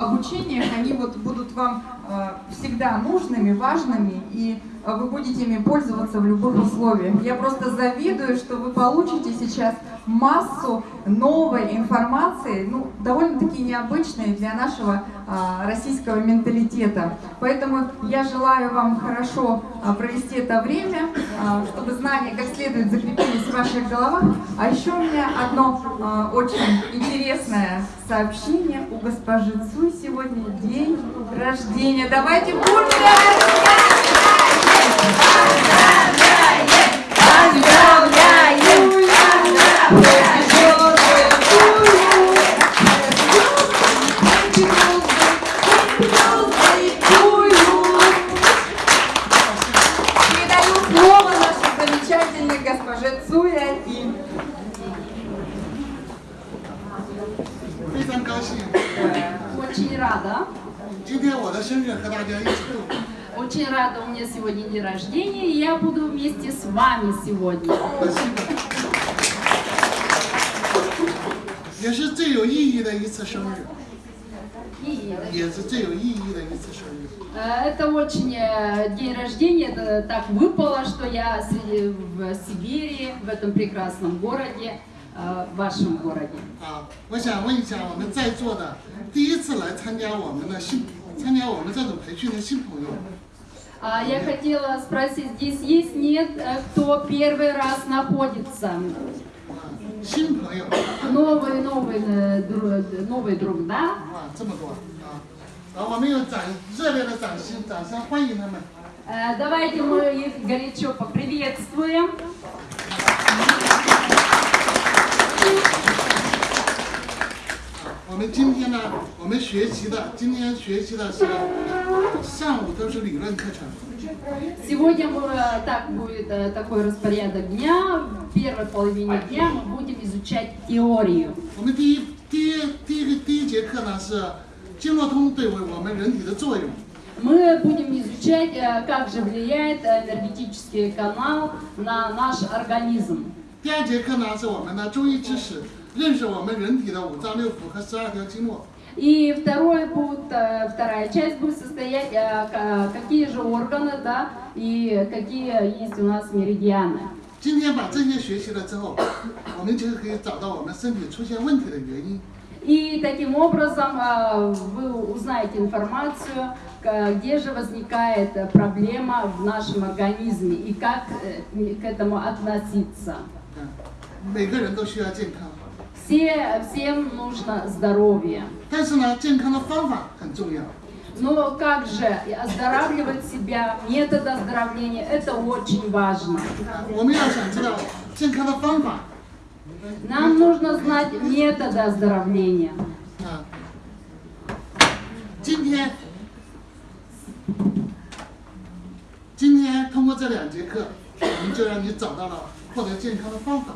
обучениях, они вот будут вам э, всегда нужными, важными, и вы будете ими пользоваться в любых условиях. Я просто завидую, что вы получите сейчас массу новой информации, ну, довольно-таки необычной для нашего э, российского менталитета. Поэтому я желаю вам хорошо э, провести это время, э, чтобы знания как следует закрепились в ваших головах. А еще у меня одно э, очень интересное сообщение у госпожи Цуй. Сегодня день рождения. Давайте бурно! Поздравляем! Передаю сегодня день рождения, и я буду вместе с вами сегодня. 也是最有意义的一次生日， И, 也是最有意义的一次生日。 э, это очень э, день рождения, это так выпало, что я среди- в Сибири, в этом прекрасном городе, э, в вашем городе. 啊，我想问一下我们在座的第一次来参加我们的新参加我们这种培训的新朋友， А, а, я хотела спросить, здесь есть, нет, э, кто первый раз находится? Новый, новый, э, новый друг, да? Э, давайте мы их горячо поприветствуем. 我们今天呢，我们学习的今天学习的是上午都是理论课程。 Сегодня мы, э, так будет э, такой распорядок дня. В первой половине дня мы будем изучать теорию. 我们第一第一第一个第一节课呢是经络通对我们人体的作用。 Мы будем изучать, э, как же влияет э, энергетический канал на наш организм. 第二节课呢是我们的中医知识， 认识我们人体的五脏六腑和十二条经络。 И второй будет, э, вторая часть будет состоять, э, ка- какие же органы, да, и какие есть у нас меридианы. 今天把这些学习了之后，我们就可以找到我们身体出现问题的原因。 И таким образом э, вы узнаете информацию, к- где же возникает э, проблема в нашем организме и как э, к этому относиться. 嗯，每个人都需要健康， Все, всем нужно здоровье. 但是呢，健康的方法很重要。 Но как же оздоравливать себя, метод оздоровления, это очень важно. 啊我们要想知道健康的方法 Нам нужно знать методы оздоровления. 啊。今天，今天通过这两节课，我们就让你找到了获得健康的方法。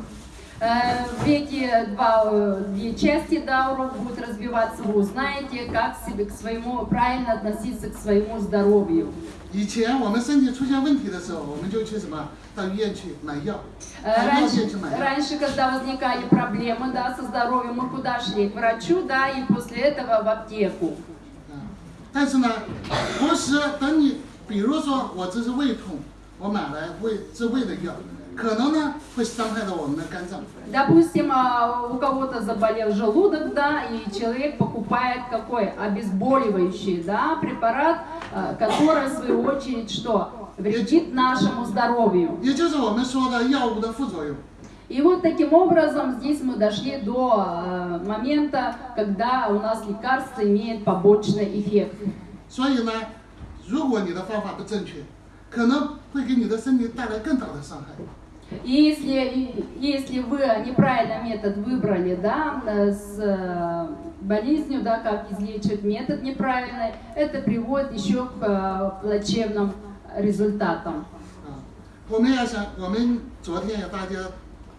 Э, В эти два, э, две части да, урок будет разбиваться, вы узнаете, как себе к своему, правильно относиться к своему здоровью. 以前我们身体出现问题的时候，我们就去什么到医院去买药， Э, 到药 Раньше, 店去买药。 раньше, когда возникали проблемы да, со здоровьем, мы куда шли? К врачу, да, и после этого в аптеку. 啊，但是呢，同时等你，比如说我这是胃痛，我买来胃治胃的药， 可能呢会伤害到我们的肝脏。 Допустим, а, у кого-то заболел желудок, да, и человек покупает какой обезболивающий, да, препарат, а, который в свою очередь что вредит нашему здоровью. 也就是我们说的药物的副作用。 И вот таким образом здесь мы дошли до э, момента, когда у нас лекарство имеет побочный эффект. 所以呢，如果你的方法不正确，可能会给你的身体带来更大的伤害。 И если, и если вы неправильный метод выбрали, да, э, с э, болезнью, да, как излечивать метод неправильный, это приводит еще к э, плачевным результатам. 啊，我们要想，我们昨天也大家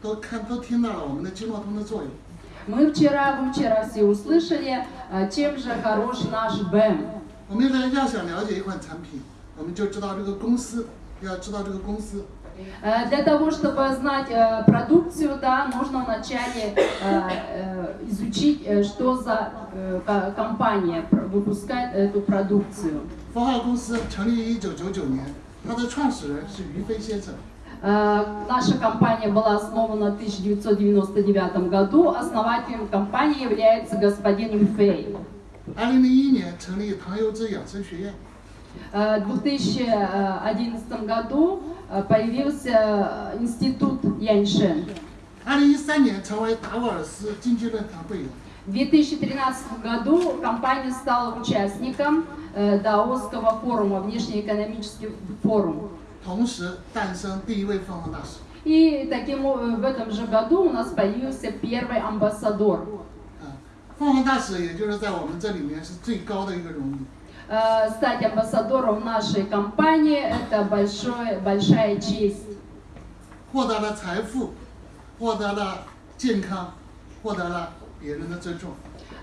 都看都听到了我们的经络通的作用。 Мы вчера, вы вчера все услышали, э, чем же хорош наш БЭМ. 我们呢要想了解一款产品，我们就知道这个公司，要知道这个公司 Э, Для того, чтобы знать э, продукцию, да, нужно вначале э, э, изучить, э, что за э, ко- компания пр- выпускает эту продукцию. 符号公司成立于一九九九年，它的创始人是于飞先生。 Э, Наша компания была основана в 1999 году. Основателем компании является господин Юфей. 二零零一年成立唐优之养生学院， Э, В 2011 году э, появился э, институт Яньшен. 二零一三年成为达沃尔斯经济论坛会员。 В 2013 году компания стала участником э, Даосского форума, внешнеэкономический форум. 同时诞生第一位凤凰大使。 И таким о- в этом же году у нас появился первый амбассадор. 啊，凤凰大使也就是在我们这里面是最高的一个荣誉。 Э, Стать амбассадором нашей компании – это большое, большая честь. 获得了财富，获得了健康，获得了别人的尊重。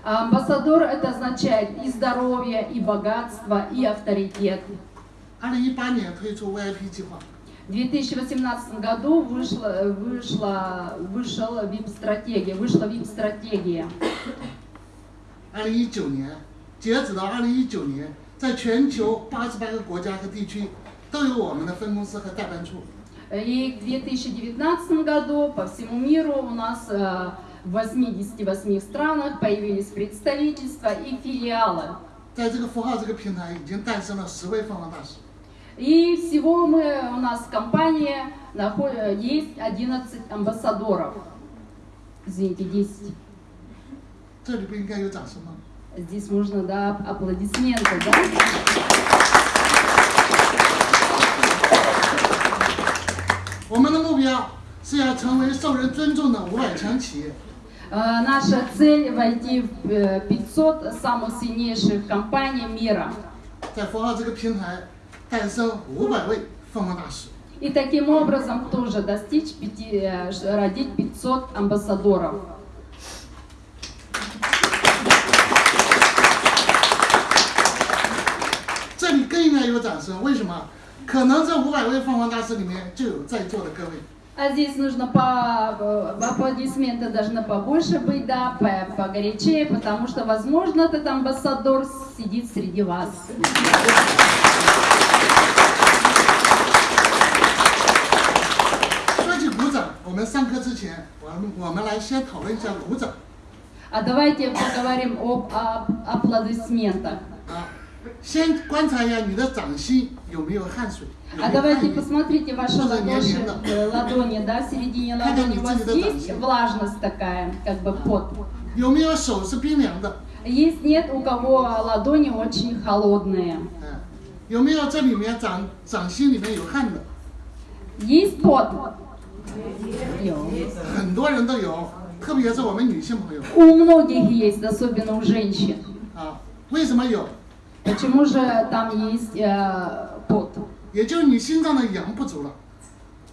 А Амбассадор – это означает и здоровье, и богатство, и авторитет. 二零一八年推出 VIP 计划， В 2018 году вышла, вышла, вышел VIP-стратегия, вышла VIP-стратегия. 二零一九年，截止到二零一九年， 在全球八十八个国家和地区都有我们的分公司和代办处。 И в 2019 году по всему миру у нас э, в 88 странах появились представительства и филиалы. 在这个符号这个平台，已经诞生了十位凤凰大使。 И всего мы, у нас в компании нахо- э, есть 11 амбассадоров. Извините, 10. 这里不应该有掌声吗？ Здесь можно, да, аплодисменты, да? Наша цель – войти в э, 500 самых сильнейших компаний мира. И таким образом тоже достичь 5, э, родить 500 амбассадоров. 这里更应该有掌声，为什么？可能这五百位凤凰大师里面就有在座的各位。 А здесь нужно по э, аплодисменты должны побольше быть, да, по- погорячее, потому что, возможно, этот амбассадор сидит среди вас. 说起鼓掌，我们上课之前，我们我们来先讨论一下鼓掌 А давайте поговорим об, об аплодисментах. 啊。先观察一下你的掌心有没有汗水，有 А 没有汗 давайте 液。 посмотрите ваши Что за ладоши, неожиданно? э, ладони, да, в середине Как ладони. они У вас выглядят есть там? влажность такая, как бы пот? 有没有手是冰凉的？ Есть нет у кого ладони очень холодные. 嗯，有没有这里面掌掌心里面有汗的？ Есть пот? Есть. 很多人都有，特别是我们女性朋友 У многих есть, особенно у женщин. 啊。为什么有？ Почему же там есть э, пот? 也就是你心脏的阳不足了，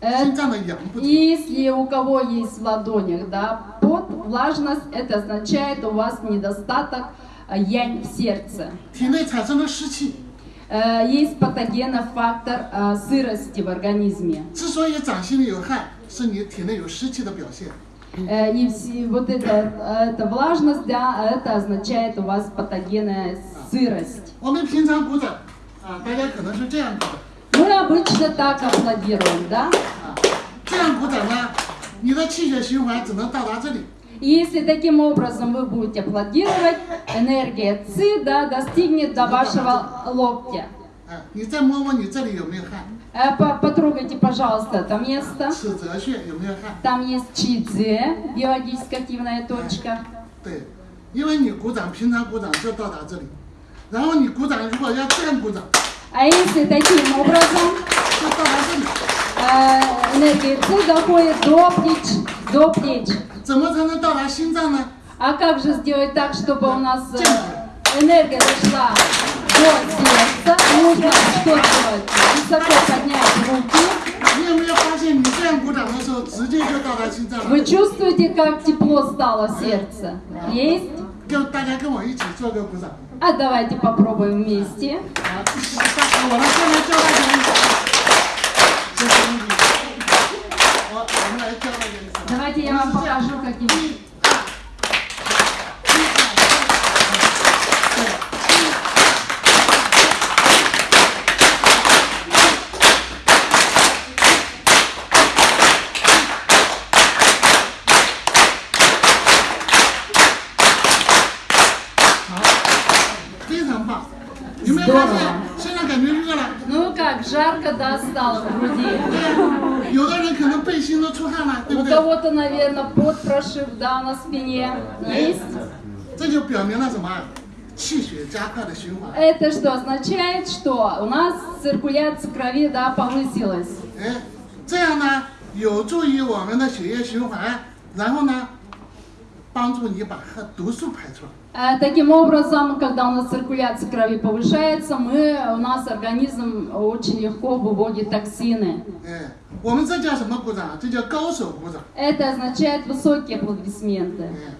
Э, 心脏的阳不足。 Если у кого есть в ладонях, да, пот, влажность, это означает у вас недостаток э, янь в сердце. 体内产生了湿气， Э, Есть патогенный фактор э, сырости в организме. 之所以掌心里有汗，是你体内有湿气的表现。 Э, И все- вот эта, эта влажность, да, это означает у вас патогенная сырость. 我们平常鼓掌啊，大家可能是这样鼓的 Мы обычно так аплодируем, да? 啊，这样鼓掌呢，你的气血循环只能到达这里， И если таким образом вы будете аплодировать, энергия ЦИ да, достигнет до вашего локтя. 啊，你再摸摸你这里有没有汗， Э, по- Потрогайте, пожалуйста, это место. 尺泽穴有没有汗？ Там есть чидзе, биологически активная точка. 对，因为你鼓掌，平常鼓掌就到达这里， 然后你鼓掌如果要这样鼓掌， А если таким образом 就到达这里， э, энергия ЦИ доходит до плеч, до плеч. 怎么才能到达心脏呢？ А как же сделать так, чтобы у нас э, энергия дошла до сердца? Нужно что делать? Высоко поднять руки. 你有没有发现，你这样鼓掌的时候，直接就到达心脏了？ Вы чувствуете, как тепло стало сердце? Есть? 跟大家跟我一起做个鼓掌。А давайте попробуем вместе. Давайте я вам покажу, каким Ну как, жарко, да, стало в груди. 有的人可能背心都出汗了，对不 У 对？ кого-то, наверное, под прошив, да, на спине есть. 这就表明了什么？气血加快的循环。 Это что означает, что у нас циркуляция крови, да, повысилась. 哎，这样呢，有助于我们的血液循环，然后呢，帮助你把和毒素排出来。 Э, Таким образом, когда у нас циркуляция крови повышается, мы, у нас организм очень легко выводит токсины. 哎，我们这叫什么鼓掌？这叫高手鼓掌。 Это означает высокие аплодисменты. 哎，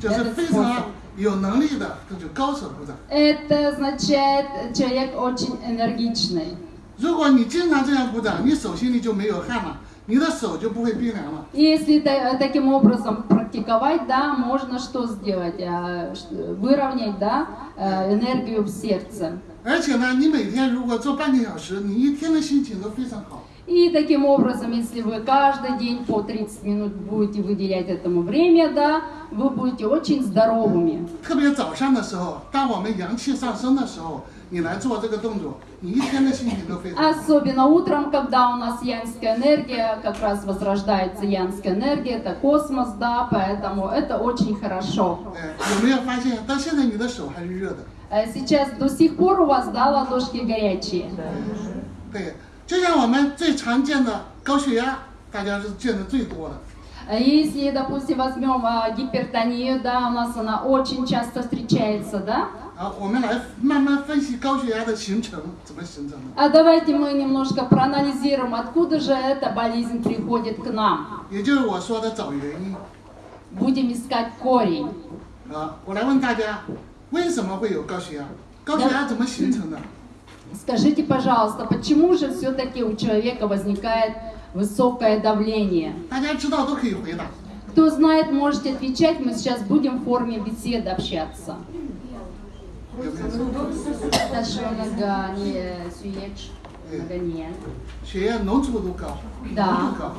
就是非常有能力的，这就高手鼓掌。 Это означает человек очень энергичный. 如果你经常这样鼓掌，你手心里就没有汗了， 你的手就不会冰凉了。 И Если та- таким образом практиковать, да, можно что сделать? А, ш- Выровнять, да, э, энергию в сердце. 而且呢，你每天如果做半个小时，你一天的心情都非常好。 И таким образом, если вы каждый день по 30 минут будете выделять этому время, да, вы будете очень здоровыми. 特别早上的时候，当我们阳气上升的时候， 你来做这个动作，你一天的心情都非常好。 Особенно утром, когда у нас янская энергия, как раз возрождается янская энергия, это космос, да, поэтому это очень хорошо. 哎，有没有发现到现在你的手还是热的？ Э, Сейчас до сих пор у вас, да, ладошки горячие. 对，就像我们最常见的高血压，大家是见的最多的。 А Если, допустим, возьмем а, гипертонию, да, у нас она очень часто встречается, да, 好，我们来慢慢分析高血压的形成，怎么形成的？ А давайте мы немножко проанализируем, откуда же эта болезнь приходит к нам. 也就是我说的找原因。 Будем искать корень. 啊，我来问大家，为什么会有高血压？高血压怎么形成的？ Скажите, пожалуйста, почему же все-таки у человека возникает высокое давление? 大家知道都可以回答。 Кто знает, можете отвечать, мы сейчас будем в форме беседы общаться. 有没有？ Хорошо, нога не сюеч, нога не. 血液浓稠度高，浓 Да. 度高。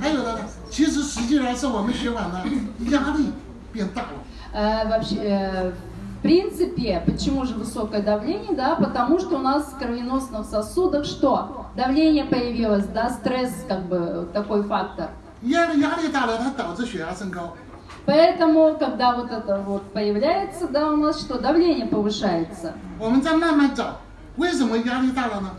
还有的呢，其实实际上是我们血管的压力变大了。 Э, вообще, э, в принципе, почему же высокое давление, да, потому что у нас в кровеносных сосудах что? Давление появилось, да, стресс, как бы, такой фактор. 压力压力大了，它导致血压升高。 Поэтому, когда вот это вот появляется, да, у нас что, давление повышается. 我们再慢慢找，为什么压力大了呢？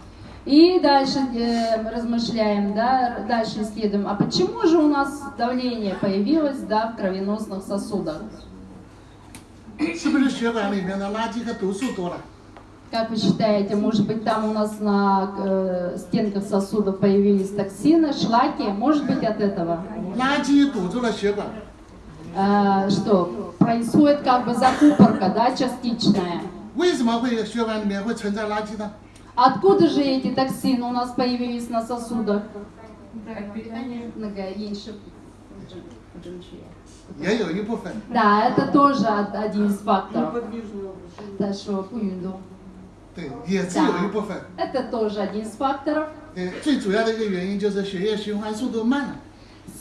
И дальше э, размышляем, да, дальше исследуем, а почему же у нас давление появилось, да, в кровеносных сосудах? 是不是血管里面的垃圾和毒素多了？ Как вы считаете, может быть, там у нас на э, стенках сосудов появились токсины, шлаки? Может быть, от этого? 垃圾堵住了血管， Э, что происходит как бы закупорка, да, частичная. 为什么会有血管里面会存在垃圾呢？ Откуда же эти токсины у нас появились на сосудах? Многоеньше- 也有一部分。 Да, это тоже од- один из факторов. Хорошо, пуюнду. 对，也是有一部分。 Это тоже один из факторов. 对，最主要的一个原因就是血液循环速度慢了。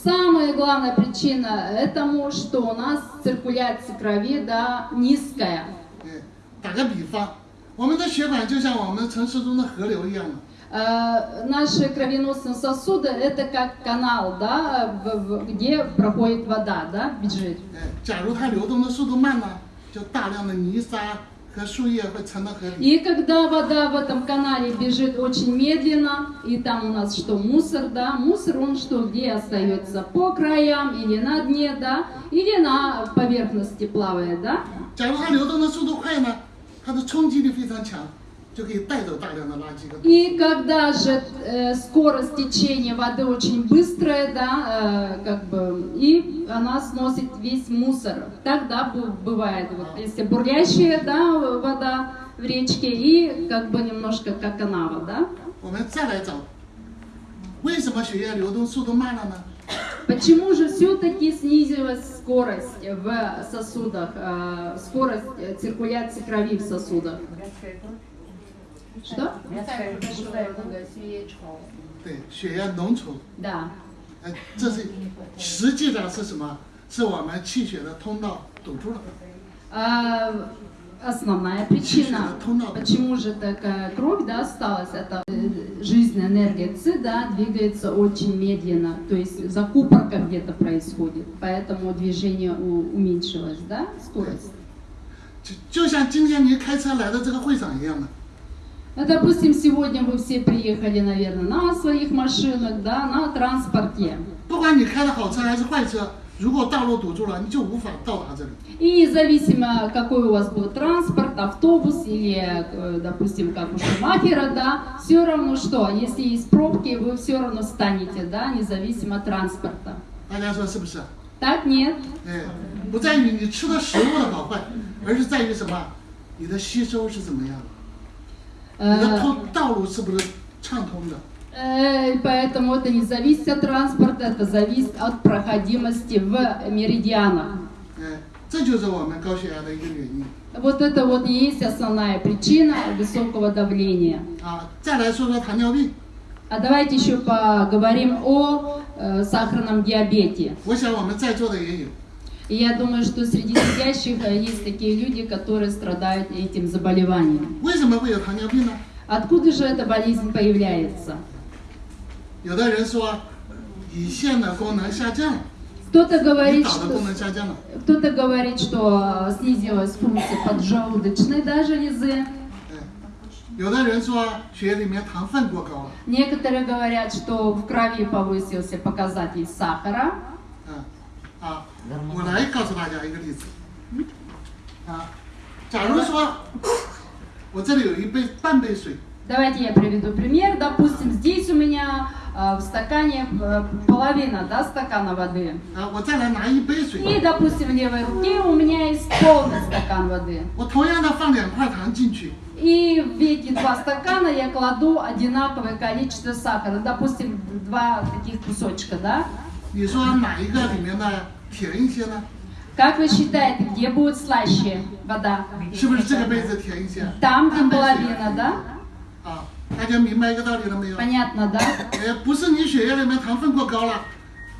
Самая главная причина этому, что у нас циркуляция крови да, низкая. 对，打个比方，我们的血管就像我们城市中的河流一样的。 Э, наши кровеносные сосуды это как канал, да, в- в- где проходит вода, да, бежит. 哎，假如它流动的速度慢了，就大量的泥沙和树叶会沉到河里。 и когда вода в этом канале бежит очень медленно, и там у нас что, мусор, да, мусор он что, где остается? По краям или на дне, да, или на поверхности плавает, да? И когда же э, скорость течения воды очень быстрая, да, э, как бы, и она сносит весь мусор. Тогда бывает, вот, если бурлящая да, вода в речке и как бы немножко как канава, да? Почему же все-таки снизилась скорость в сосудах, э, скорость циркуляции крови в сосудах? Что? 对，血液浓稠， Да. 呃，这是实际上是什么？是我们气血的通道堵住了。 А, основная причина, почему же такая кровь да, осталась, это э, жизненная энергия ЦИ да, двигается очень медленно, то есть закупорка где-то происходит, поэтому движение у- уменьшилось, да, скорость. 就就像今天您开车来到这个会场一样的， Ну, допустим, сегодня вы все приехали, наверное, на своих машинах, да, на транспорте. 不管你开的好车还是坏车，如果道路堵住了，你就无法到达这里。 И независимо, какой у вас был транспорт, автобус или, э, допустим, как у Шумахера, да, все равно что, если есть пробки, вы все равно встанете, да, независимо от транспорта. 大家说是不是？ Так нет. 哎，不在于你吃的食物的好坏，而是在于什么？你的吸收是怎么样的？ Э, э, поэтому это не зависит от транспорта, это зависит от проходимости в меридианах. Вот это вот и есть основная причина высокого давления. А, а давайте еще поговорим о э, сахарном диабете. И я думаю, что среди сидящих э, есть такие люди, которые страдают этим заболеванием. Откуда же эта болезнь появляется? Кто-то говорит, что, кто говорит, что снизилась функция поджелудочной даже лизы. Э, Некоторые говорят, что в крови повысился показатель сахара. Э, а 我来告诉大家一个例子。啊，假如说我这里有一杯半杯水， Давайте я приведу пример. Допустим, здесь у меня э, в стакане э, половина да, стакана воды. 啊，我再来拿一杯水， И, допустим, в левой руке у меня есть полный стакан воды. 我同样的放两块糖进去， И в эти два стакана я кладу одинаковое количество сахара. Допустим, два таких кусочка, да? 你说哪一个里面的 甜一些呢？ Как вы считаете, где будет слаще вода? 是不是这个杯子甜一些？ Там, где половина, да? 啊，大家明白一个道理了没有？ Понятно, да? 呃，不是你血液里面糖分过高了，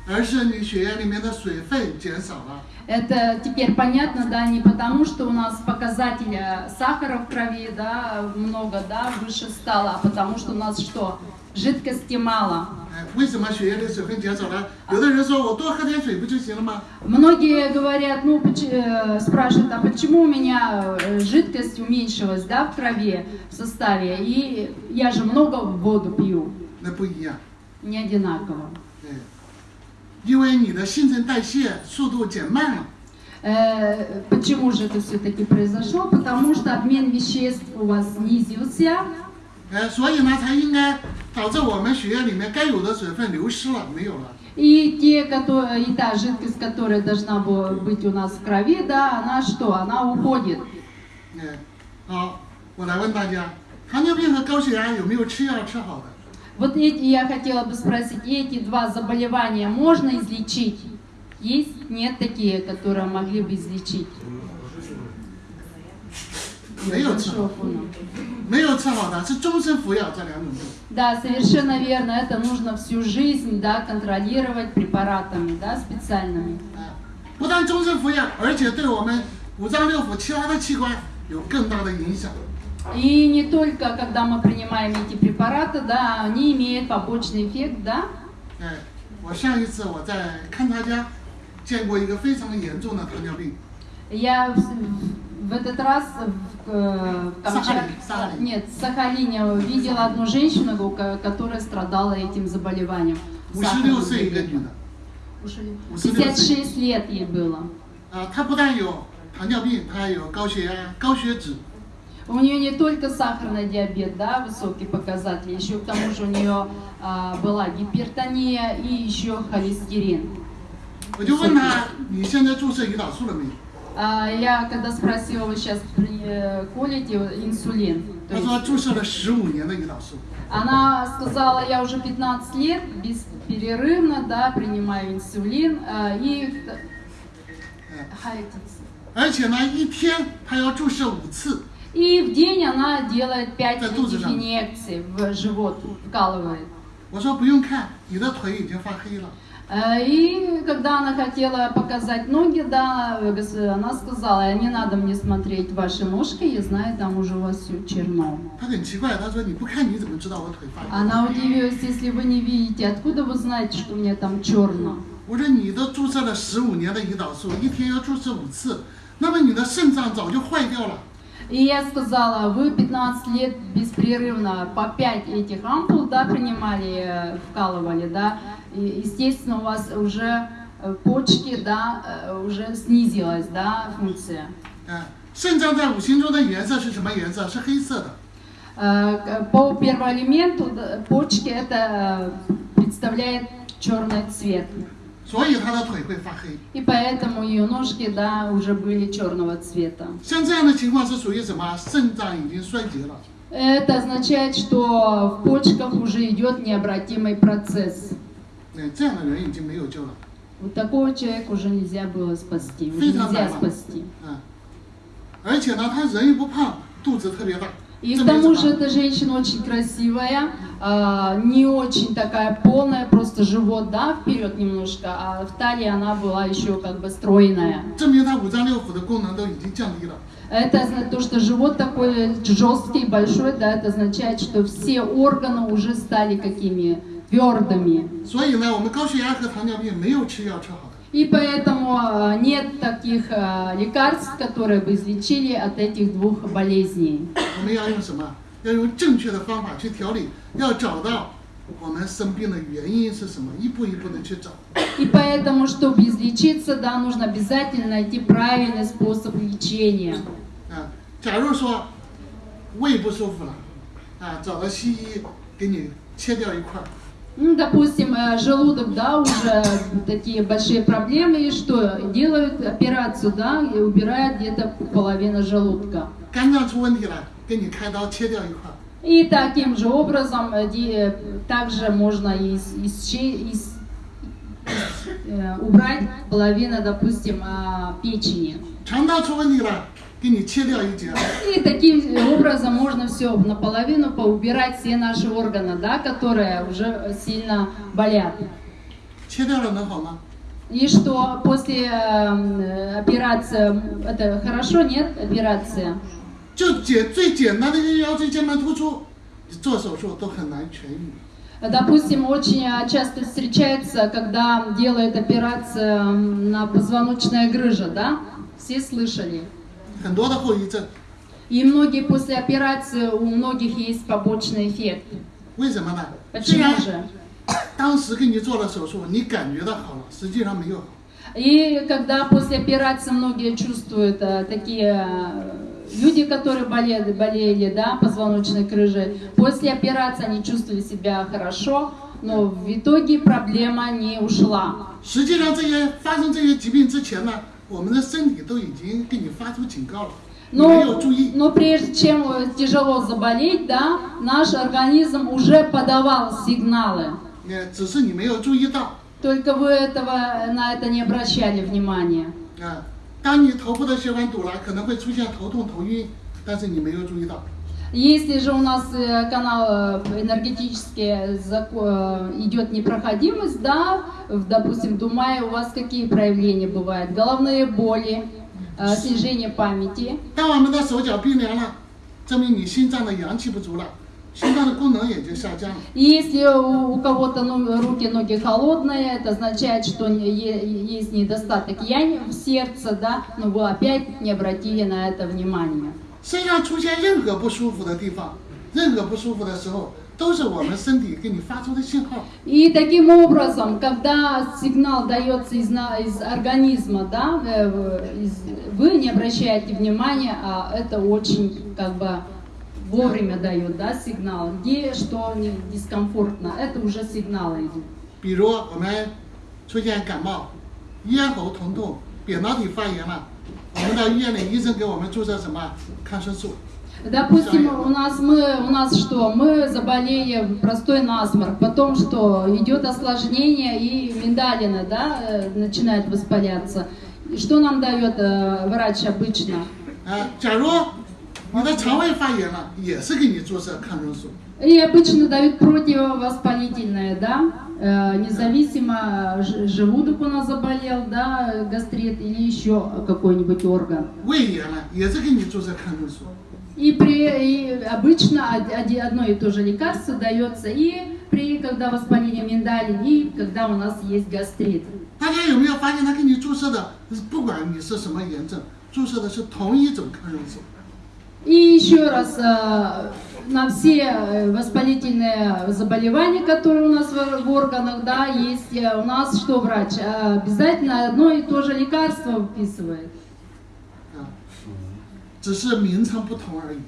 而是你血液里面的水分减少了。 Это теперь понятно, да, не потому, что у нас показатель э, сахара в крови, да, много, да, выше стало, а потому что у нас что? Жидкости мало. 哎，为什么血液里水分减少了？有的人说我多喝点水不就行了吗？ Многие говорят, ну, поч- э, спрашивают, а почему у меня э, жидкость уменьшилась, да, в крови, в составе, и я же много воду пью, 那不一样。 не одинаково. 对，因为你的新陈代谢速度减慢了， Э, почему же это все-таки произошло? Потому что обмен веществ у вас снизился, 呃，所以呢，才应该导致我们血液里面该有的水分流失了，没有了。 и, те, которые, и та жидкость, которая должна была быть у нас в крови, да, она что? Она уходит. 哎，好，我来问大家，糖尿病和高血压有没有吃药吃好的？ Вот эти, я хотела бы спросить, эти два заболевания можно излечить? Есть? Нет такие, которые могли бы излечить? 没有吃 好， Шофуна. 没有吃好的是终身服药这两种药。 Да, совершенно верно. Это нужно всю жизнь, да, контролировать препаратами, да, специальными. 哎，不但终身服药，而且对我们五脏六腑其他的器官有更大的影响。 И не только, когда мы принимаем эти препараты, да, они имеют побочный эффект, да. 哎，我上一次我在勘察家见过一个非常严重的糖尿病， Я в, в этот раз в, э, в Камчат- Сахалин, Сахалин. нет, в Сахалине видела одну женщину, у ко- которая страдала этим заболеванием. 五十六岁一个女的， 56 56 лет ей было. 啊，她不但有糖尿病，她还有高血压、高血脂， У нее не только сахарный диабет, да, высокий показатель, еще к тому же у нее а, была гипертония и еще холестерин. 我就问她，你现在注射胰岛素了没有？ А, Я когда спросила, вы сейчас при- колите инсулин, то 他 есть 说注射了十五年的胰岛素， она сказала, я уже 15 лет бесперерывно, да, принимаю инсулин, а, и 嗯， Хайтикс. 而且呢，一天他要注射五次， И в день она делает 5 Да тут же этих там. инъекций в живот, вкалывает. 我说不用看，你的腿已经发黑了。 Э, И когда она хотела показать ноги, да, э, гос- она сказала, не надо мне смотреть ваши ножки, я знаю, там уже у вас все черно. 他很奇怪，他说你不看你怎么知道我腿发黑？ Она удивилась, если вы не видите, откуда вы знаете, что у меня там черно? 我说你都注射了十五年的胰岛素，一天要注射五次，那么你的肾脏早就坏掉了。 И я сказала, вы 15 лет беспрерывно по 5 этих ампул, да, принимали, э, вкалывали, да, и, естественно, у вас уже э, почки, да, э, уже снизилась, да, функция. 嗯，肾脏在五行中的颜色是什么颜色？是黑色的。 Э, к- По первоэлементу да, почки это э, представляет черный цвет. 所以他的腿会发黑。 И поэтому ее ножки, да, уже были черного цвета. 像这样的情况是属于什么？肾脏已经衰竭了。 Это означает, что в почках уже идет необратимый процесс. 嗯，这样的人已经没有救了。 Вот такого человека уже нельзя было спасти, уже Физа нельзя нормально. спасти. 嗯，而且呢，他人又不胖，肚子特别大。 И 这 к 没什 тому 么 же эта женщина очень красивая, а, не очень такая полная, просто живот, да, вперед немножко, а в талии она была еще как бы стройная. 证明他五脏六腑的功能都已经降低了。 Это означает то, что живот такой жесткий, большой, да, это означает, что все органы уже стали какими твердыми. 所以呢，我们高血压和糖尿病没有吃药治好的。 И поэтому а, нет таких а, лекарств, которые бы излечили от этих двух болезней. 我们要用什么？要用正确的方法去调理，要找到我们生病的原因是什么，一步一步的去找。 И поэтому, чтобы излечиться, да, нужно обязательно найти правильный способ лечения. 啊，假如说胃不舒服了，啊，找了西医给你切掉一块儿， ну, допустим, э, желудок, да, уже такие большие проблемы, и что? Делают операцию, да, и убирают где-то половину желудка. И таким же образом, э, э, также можно из, из, из, убрать половину, допустим, печени. 肠道出问题了，给你切掉一节。 И таким образом можно все наполовину поубирать все наши органы, да, которые уже сильно болят. 切掉了能好吗？ И что после э, операции, это хорошо, нет, операция? 就简最简单的一个腰椎间盘突出，你做手术都很难痊愈。 Допустим, очень э, часто встречается, когда делают операцию м, на позвоночная грыжа, да? Все слышали. 很多的后遗症， И многие после операции, у многих есть побочный эффект. 为什么呢？虽 Почему 然 же? 当时给你做了手术，你感觉到好了，实际上没有好。 И когда после операции многие чувствуют э, такие э, люди, которые болели, болели, да, позвоночной крыжей, после операции они чувствовали себя хорошо, но в итоге проблема не ушла. 实际上，这些发生这些疾病之前呢， 我们的身体都已经给你发出警告了，你没有 Но, 注意。 но прежде чем э, тяжело заболеть, да, наш организм уже подавал сигналы. 也只是你没有注意到 Только вы этого, на это не обращали внимания. 啊。当你头部的血管堵了，可能会出现头痛、头晕，但是你没有注意到。 Если же у нас э, канал э, энергетический зако- э, идет непроходимость, да, в, допустим, в Думае у вас какие проявления бывают? Головные боли, э, снижение памяти. 当我们的手脚冰凉了，证明你心脏的阳气不足了，心脏的功能也就下降了。 И если у, у кого-то ну, руки, ноги холодные, это означает, что не- е- есть недостаток янь в сердце, да, но вы опять не обратили на это внимание. 身上出现任何不舒服的地方，任何不舒服的时候，都是我们身体给你发出的信号。 И таким образом, когда сигнал дается из, на- из организма, да, э, в- из- вы не обращаете внимания, а это очень как бы вовремя дает, да, сигнал. Где что не дискомфортно, это уже сигналы идут. 比如我们出现感冒、咽喉疼痛、扁桃体发炎了， 我们到医院里，医生给我们注射什么抗生素， Допустим, у нас мы, у нас что? Мы заболели простой насморк, потом что? Идет осложнение и миндалина, да, э, начинает воспаляться. И Что нам дает э, врач обычно? 啊，假如你的肠胃发炎了，也是给你注射抗生素。 И обычно дают противовоспалительное, да, Э, независимо, ж- желудок у нас заболел, да, гастрит или еще какой-нибудь орган. 胃炎了，也是给你注射抗生素。 И, при, и обычно од- оди- одно и то же лекарство дается и при, когда воспаление миндалин, и когда у нас есть гастрит. 大家有没有发现，他给你注射的，不管你是什么炎症，注射的是同一种抗生素。 И еще раз, э, на все э, воспалительные заболевания, которые у нас в, в органах, да, есть э, у нас что врач? Э, Обязательно одно и то же лекарство выписывает. 啊，只是名称不同而已。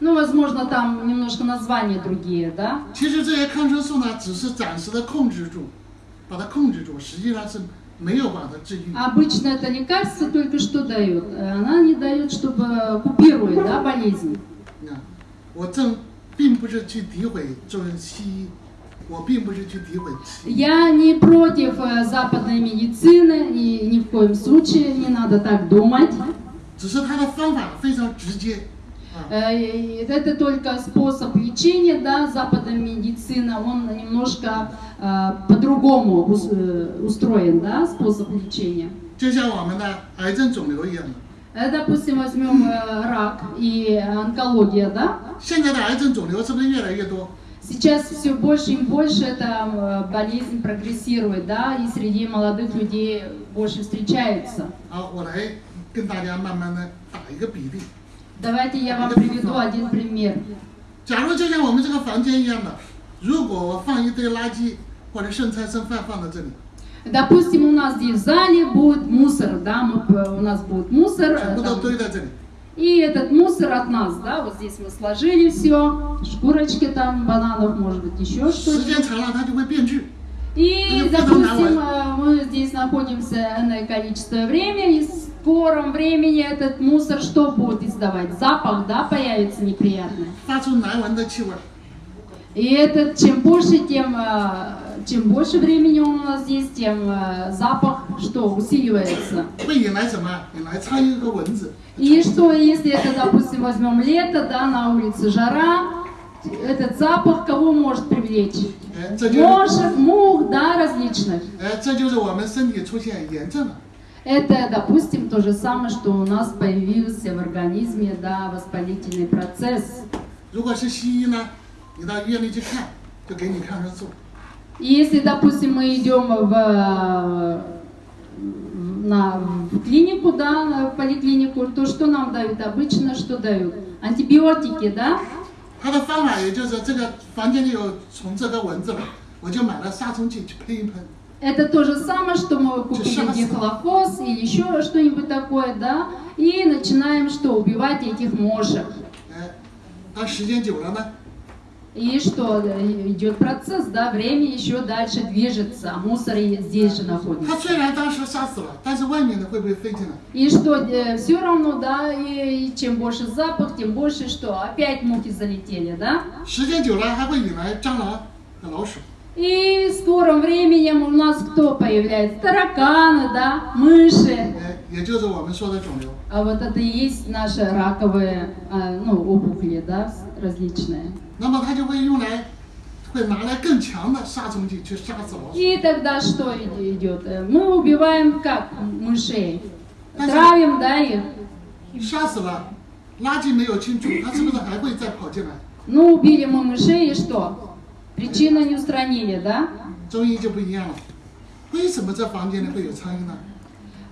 Ну, возможно, там немножко названия другие, да? 其实这些抗生素呢，只是暂时的控制住，把它控制住，实际上是没有把它治愈。 Обычно это лекарство только что дает. Э, Она не дает, чтобы купирует, да, болезнь. 啊，我正并不是去诋毁中西医，我并不是去诋毁西医， Я не против э, западной медицины, и ни в коем случае не надо так думать. 只是它的方法非常直接。啊， Э, и Это только способ лечения, да, западная медицина, он немножко э, по-другому ус- э, устроен, да, способ лечения. 就像我们的癌症肿瘤一样的， Э, Допустим, возьмем э, рак и онкология, да, 现在的癌症肿瘤是不是越来越多？ Сейчас все больше и больше эта э, болезнь прогрессирует, да, и среди молодых людей больше встречается. 好，我来跟大家慢慢的打一个比例。 Давайте я вам приведу один пример. 假如就像我们这个房间一样的，如果我放一堆垃圾或者剩菜剩饭放在这里， Допустим, у нас здесь в зале будет мусор, да, мы, у нас будет мусор. Там, и этот мусор от нас, да, вот здесь мы сложили все, шкурочки там, бананов, может быть, еще что-то. И, допустим, э, мы здесь находимся на количество времени, и в скором времени этот мусор что будет издавать? Запах, да, появится неприятный. И этот, чем больше, тем э, чем больше времени он у нас здесь, тем э, запах что, усиливается. 会引来什么？引来苍蝇和蚊子。 И что, если это, допустим, возьмем лето, да, на улице жара, этот запах кого может привлечь? 哎，这就是 Мошек, мух, да, различных. 哎，这就是我们身体出现炎症了。 Это, допустим, то же самое, что у нас появился в организме, да, воспалительный процесс. 如果是西医呢，你到医院里去看，就给你抗生素。 И если, допустим, мы идем в, э, в- на, в клинику, да, на поликлинику, то что нам дают обычно, что дают? Антибиотики, да? 它的方法也就是这个房间里有虫子和蚊子了，我就买了杀虫剂去喷一喷。 Это то же самое, что мы купили Чешаса. дихлофос или еще что-нибудь такое, да, и начинаем что, убивать этих мошек. 哎，它时间久了呢， и что, идет процесс, да, время еще дальше движется, а мусор здесь же находится. И что, э, все равно, да, и, и чем больше запах, тем больше что, опять мухи залетели, да? И в скором временем у нас кто появляется? Тараканы, да, мыши. А вот это и есть наши раковые а, ну, опухоли, да, различные. 那么它就会用来，会拿来更强的杀虫剂去杀死老鼠。 И тогда что и- идет? Э, Мы убиваем как мышей? А Травим, да, их? 杀死了，垃圾没有清除，它是不是还会再跑进来？ Ну, убили мы мышей и что? Причину не устранили, да? 中医就不一样了。为什么这房间里会有苍蝇呢？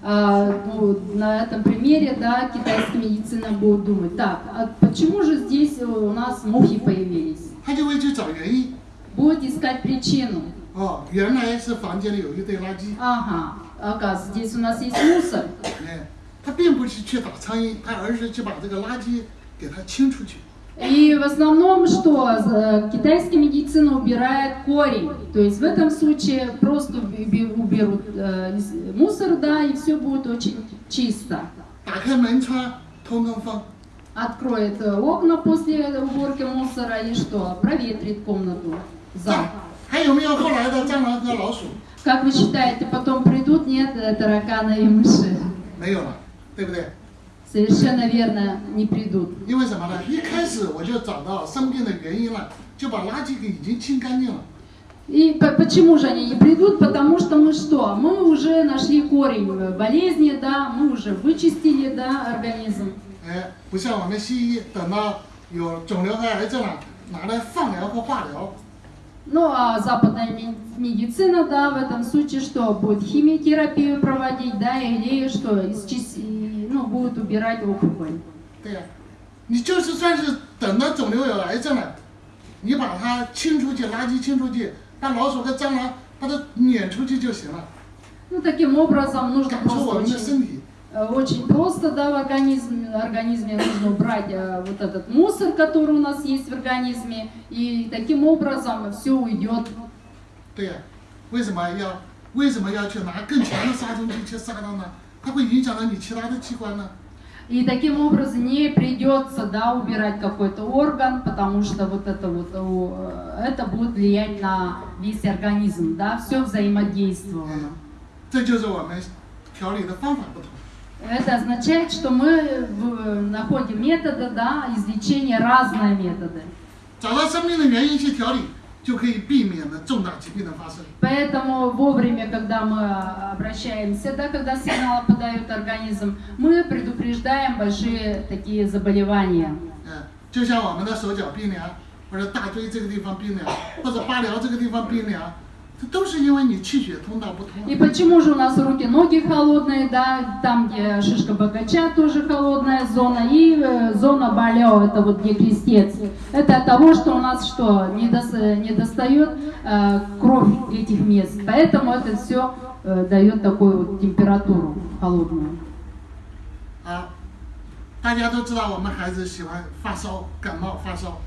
А, ну, на этом примере, да, китайская медицина будет думать, так, а почему же здесь у нас мухи появились? 他就会去找原因。 Будет искать причину. 哦，原来是房间里有一堆垃圾。 Ага, оказывается, здесь у нас есть мусор. 哎，他并不是去打苍蝇，他而是去把这个垃圾给它清出去。 И в основном что? Э, Китайская медицина убирает корень. То есть в этом случае просто уби- уберут э, из- мусор, да, и все будет очень чисто. 打开门窗通通风， Откроет э, окна после уборки мусора и что? Проветрит комнату. 这 Зал. 还有没有后来的蟑螂和老鼠？ Как вы считаете, потом придут? Нет, э, тараканы и мыши. 没有了，对不对？ Совершенно верно, не придут. 因为什么呢？一开始我就找到生病的原因了，就把垃圾给已经清干净了。 И по- почему же они не придут? Потому что мы что? Мы уже нашли корень э, болезни, да, мы уже вычистили, да, организм. 哎，不像我们西医，等到有肿瘤和癌症了，拿来放疗和化疗。 Ну, а западная ми- медицина, да, в этом случае что? Будет химиотерапию проводить, да, или что? Исчис- и, Ну, будет убирать опухоль. 对呀、你就是算是等到肿瘤有癌症了，你把它清出去，垃圾清出去，把老鼠和蟑螂把它撵出去就行了， Ну, таким образом нужно 赶出我 просто 们的 очень, 身体。 э, очень просто, да, в организме, организме нужно убрать э, вот этот мусор, который у нас есть в организме, и таким образом все уйдет 对呀、为什么要为什么要去拿更强的杀虫剂去杀它呢？它会影响到你其他的器官呢？ И таким образом не придется да, убирать какой-то орган, потому что вот это вот э, это будет влиять на весь организм, да, все взаимодействовано. 这就是我们调理的方法不同。 Это означает, что мы в- находим методы, да, излечения разные методы. 找到生病的原因去调理，就可以避免了重大疾病的发生。 Поэтому вовремя, когда мы обращаемся, да, когда сигналы подает организм, мы предупреждаем большие такие заболевания. 嗯，就像我们的手脚冰凉，或者大椎这个地方冰凉，或者八髎这个地方冰凉，这 都是因为你气血通道不通。 И почему же у нас руки, ноги холодные, да, там, где шишка богача, тоже холодная зона, и э, зона болео, это вот где крестец. Это от того, что у нас что, не, дос- не достает э, кровь этих мест, поэтому это все дает такую вот температуру холодную. 啊，大家都知道我们孩子喜欢发烧、感冒、发烧，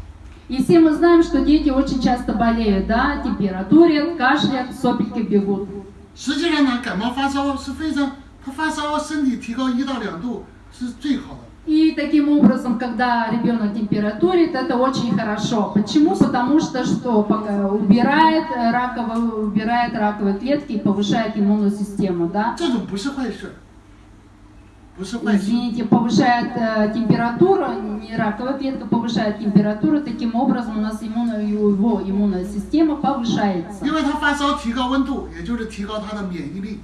И все мы знаем, что дети очень часто болеют, да, температурят, кашлят, сопельки бегут. 实际上呢，感冒发烧是非常，他发烧身体提高一到两度是最好的。 И таким образом, когда ребенок температурит, это очень хорошо. Почему? Потому что что? Пока Убирает э, раковые, убирает раковые клетки и повышает иммунную систему, да? 这种 不是坏事，不是坏事。 Извините, повышает э, температуру, не раковая клетка повышает температуру, таким образом у нас иммунная, его иммунная система повышается. 因为他发烧提高温度，也就是提高他的免疫力。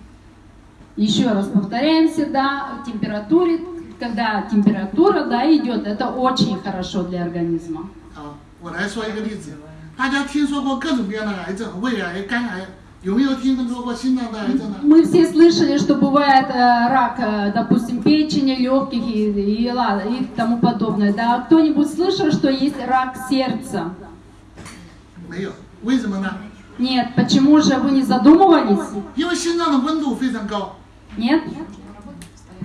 Еще раз повторяемся, да, температуре, когда температура, да, идет, это очень хорошо для организма. 啊，我来说一个例子，大家听说过各种各样的癌症，胃癌、肝癌， 有没有听说过心脏的癌症呢？ Мы все слышали, что бывает э, рак, э, допустим, печени, легких и, и, ла- и тому подобное. Да, кто-нибудь слышал, что есть рак сердца? 没有，为什么呢？ Нет, почему же вы не задумывались? 因为心脏的温度非常高， Нет?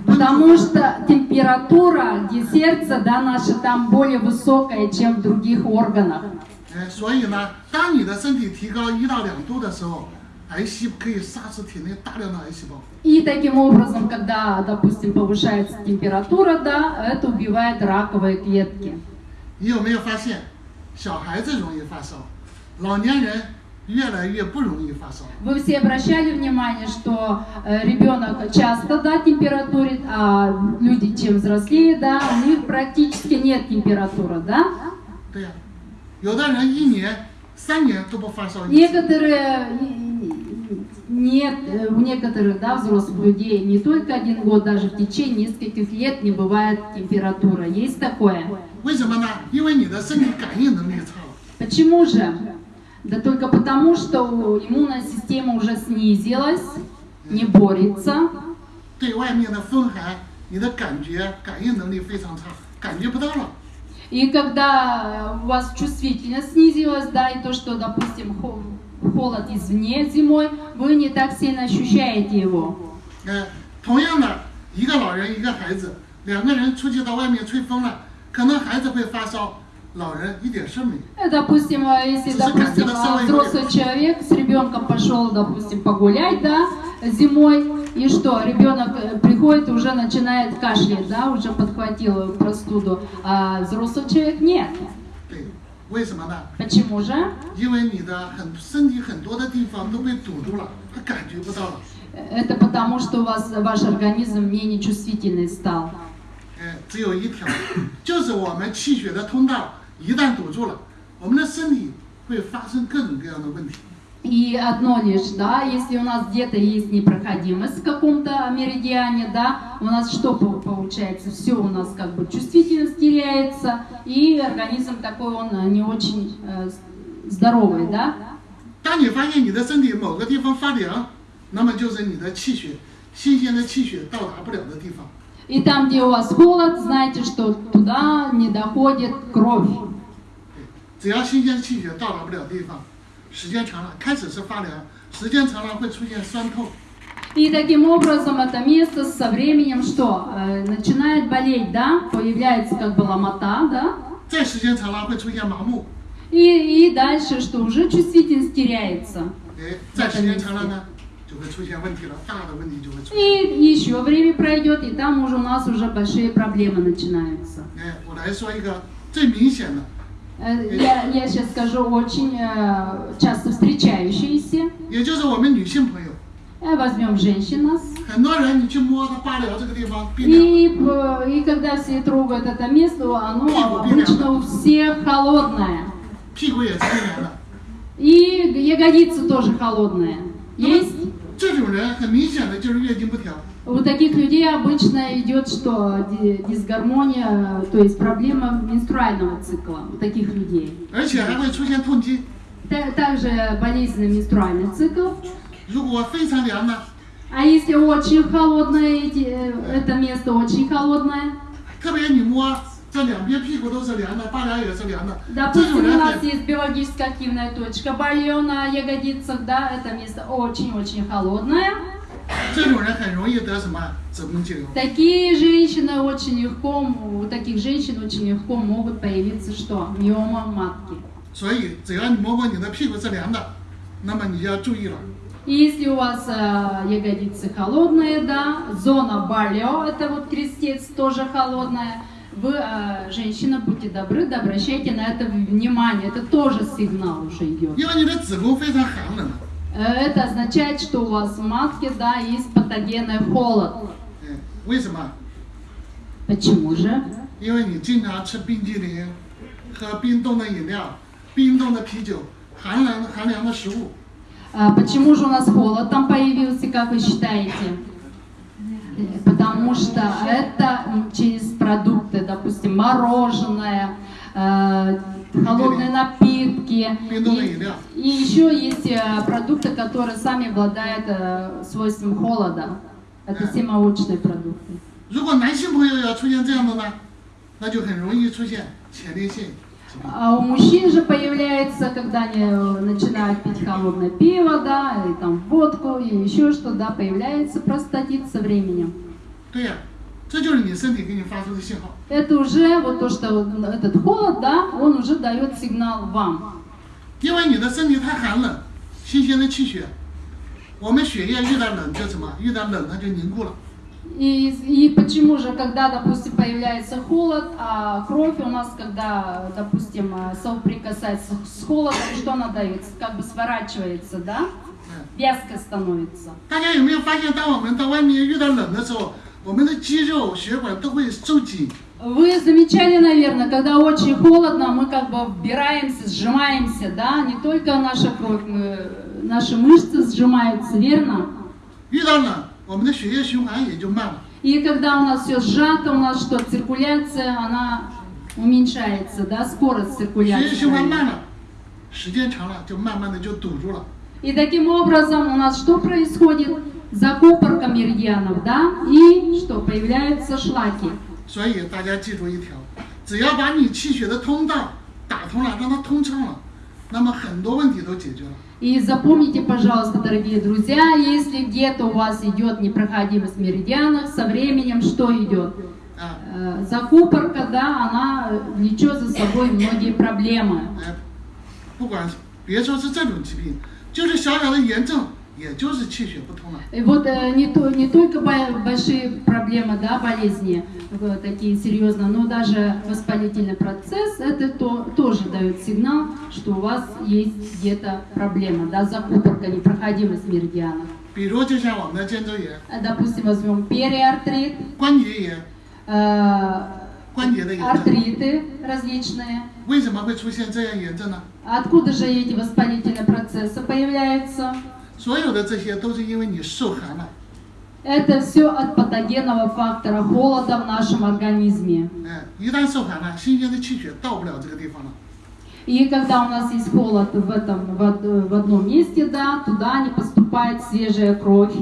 Потому что температура где сердца, да, наше там более высокая, чем в других органах. 哎，所以呢，当你的身体提高一到两度的时候， Ну, И таким образом, когда, допустим, повышается температура, да, это убивает раковые клетки. Вы все обращали внимание, что э, ребенок часто да, температурит, а люди чем взрослее, да, у них практически нет температуры, да? Да. Некоторые нет э, у некоторых да, взрослых людей не только один год, даже в течение нескольких лет не бывает температура. Есть такое? Почему же? Да только потому, что иммунная система уже снизилась, не борется. И когда у вас чувствительность снизилась, да, и то, что, допустим, холод извне зимой, вы не так сильно ощущаете его. 呃，同样的，一个老人一个孩子，两个人出去到外面吹风了，可能孩子会发烧，老人一点事儿没有。 Э, Допустим, э, если, Слушай, допустим, как это самое взрослый человек с ребенком пошел, допустим, погулять, да, зимой, И что, ребенок э, приходит и уже начинает кашлять, да, уже подхватил простуду, а взрослый человек нет. 对，为什么呢？ Почему же? 因为你的很身体很多的地方都被堵住了，他感觉不到了。 Это потому, что у вас ваш организм менее чувствительный стал. 哎，只有一条，就是我们气血的通道一旦堵住了，我们的身体会发生各种各样的问题。 И одно лишь, да, если у нас где-то есть непроходимость в каком-то меридиане, да, у нас что по- получается? Все у нас как бы чувствительность теряется, и организм такой, он э, не очень э, с- здоровый, да. 当你发现你的身体某个地方发凉，那么就是你的气血新鲜的气血到达不了的地方。 И там, где у вас холод, знаете, что туда не доходит кровь. 对，只要新鲜的气血到达不了地方， 时间长了，开始是发凉，时间长了会出现酸痛。 И таким образом это место со временем что? Э, начинает болеть, да, появляется как бы ломота, да, 再时间长了会出现麻木， и, и дальше что? Уже чувствительность теряется. 哎，再时间长了呢，就会出现问题了，大的问题就会出现。 И еще время пройдет, и там уже у нас уже большие проблемы начинаются. 哎，我来说一个最明显的， Э, Э, я, я сейчас скажу, очень э, часто встречающиеся. Э, возьмем женщин нас. И, и когда все трогают это место, оно обычно у всех холодное. И ягодицы тоже холодные. Есть? 这种人很明显的就是月经不调， У таких людей обычно идет что? Ди- Дисгармония, то есть проблема менструального цикла у таких людей. 而且还会出现痛经。 Та- Также болезненный менструальный цикл. 如果非常凉呢， А если очень холодное, эти- э, это место очень холодное, 特别你摸 这两边屁股都是凉的，八髎也是凉的，这 допустим, 种 у 人 нас 很 есть биологически активная точка болье на ягодицах, да, это место очень-очень холодное. 这种人很容易得什么子宫肌瘤。 Такие женщины очень легко, у таких женщин очень легко могут появиться что? Миома матки. 所以只要你摸摸你的屁股是凉的，那么你要注意了。 И если у вас э, ягодицы холодные, да, зона балео, это вот крестец тоже холодная, вы, а, женщина, будьте добры, да обращайте на это внимание. Это тоже сигнал уже идет. Э, это означает, что у вас в матке, да, есть патогенный холод. Почему же? А почему же у нас холод там появился, как вы считаете? Э, Потому что это м, через продукты, допустим, мороженое, э, холодные напитки. Пиндоны И, еда. и еще есть э, продукты, которые сами обладают э, свойством холода. Это все молочные продукты. 如果男性朋友要出现这样的呢，那就很容易出现前列腺疾病。 А у мужчин же появляется, когда они э, начинают пить холодное пиво, да, и там водку, и еще что, да, появляется простатит со временем. 对呀、这就是你身体给你发出的信号。 Это уже вот то, что вот этот холод, да, он уже дает сигнал вам. 因为你的身体太寒冷，新鲜的气血，我们血液遇到冷就什么？遇到冷它就凝固了。 И, и почему же, когда, допустим, появляется холод, а кровь у нас, когда, допустим, э, соприкасается с холодом, что она дает? Как бы сворачивается, да? 嗯， Вязко становится. 大家有没有发现，当我们到外面遇到冷的时候，我们的肌肉、血管都会收紧， Вы замечали, наверное, когда очень холодно, мы как бы вбираемся, сжимаемся, да? Не только наша кровь, мы, наши мышцы сжимаются, верно? 遇到冷， 我们的血液循环也就慢了。 И когда у нас все сжато, у нас что, циркуляция, она уменьшается, да, скорость 血液 циркуляции. 循环慢了，时间长了就慢慢的就堵住了。 И таким образом у нас что происходит? Закупорка меридианов, да, и что, появляются шлаки. 所以大家记住一条，只要把你气血的通道打通了，让它通畅了，那么很多问题都解决了。 И запомните, пожалуйста, дорогие друзья, если где-то у вас идет непроходимость меридианов, со временем что идет? 啊， Э, Закупорка, да, она влечет за собой многие проблемы. 哎，不管别说是这种疾病，就是小小的炎症， 也就是气血不通了。 и вот э, не, то, не только большие проблемы, да, болезни вот, такие серьезные, но даже воспалительный процесс, это то, тоже дает сигнал, что у вас есть где-то проблема, да, закупорка, непроходимость меридианов. Э, допустим, возьмем периартрит, э, артриты различные. Откуда же эти воспалительные процессы появляются? 所有的这些都是因为你受寒了。 Это все от патогенного фактора холода в нашем организме. 哎，一旦受寒了，新鲜的气血到不了这个地方了。 И когда у нас есть холод в, этом, в, од- в одном месте, да, туда не поступает свежая кровь.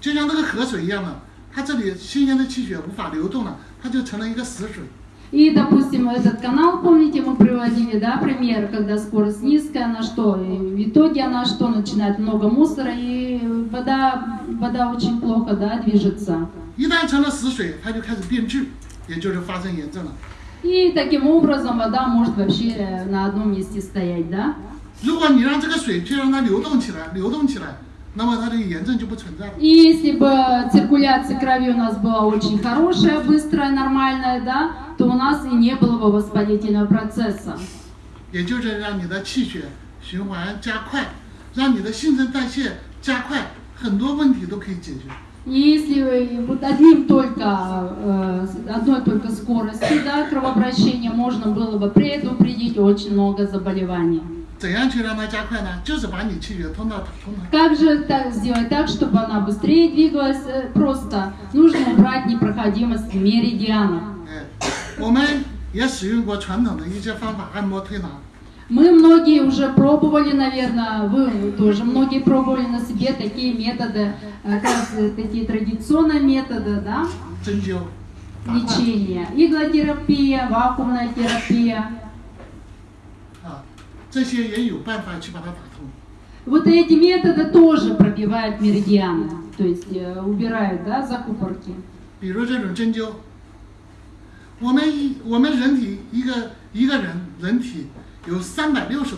就像这个河水一样的，它这里新鲜的气血无法流动了，它就成了一个死水。 И, допустим, этот канал, помните, мы приводили, да, пример, когда скорость низкая, она что, и в итоге она что, начинает много мусора, и вода, вода очень плохо, да, движется. 一旦成了死水，它就开始变质，也就是发生炎症了。 И таким образом вода может вообще э, на одном месте стоять, да. 如果你让这个水去让它流动起来，流动起来，那么它这个炎症就不存在了。 И если бы циркуляция крови у нас была очень хорошая, быстрая, нормальная, да, то у нас и не было бы воспалительного процесса. 也就是让你的气血循环加快，让你的新陈代谢加快，很多问题都可以解决。 И если вы- вот одним только, э, с одной только скоростью да, кровообращения можно было бы предупредить очень много заболеваний. 怎样去让它加快呢？就是把你气血通到通达。 Как же так сделать так, чтобы она быстрее двигалась? Э, Просто нужно убрать непроходимость меридианов. 哎，我们也使用过传统的一些方法，按摩推拿。 Мы многие уже пробовали, наверное, вы тоже многие пробовали на себе такие методы, э, как раз такие традиционные методы, да, 针灸、打罐 лечения. Иглотерапия, вакуумная терапия. 啊，这些也有办法去把它打通。 Вот эти методы тоже пробивают меридианы, то есть э, убирают, да, закупорки. 比如这种针灸， 我们一我们人体一个一个人人体有三百六十多。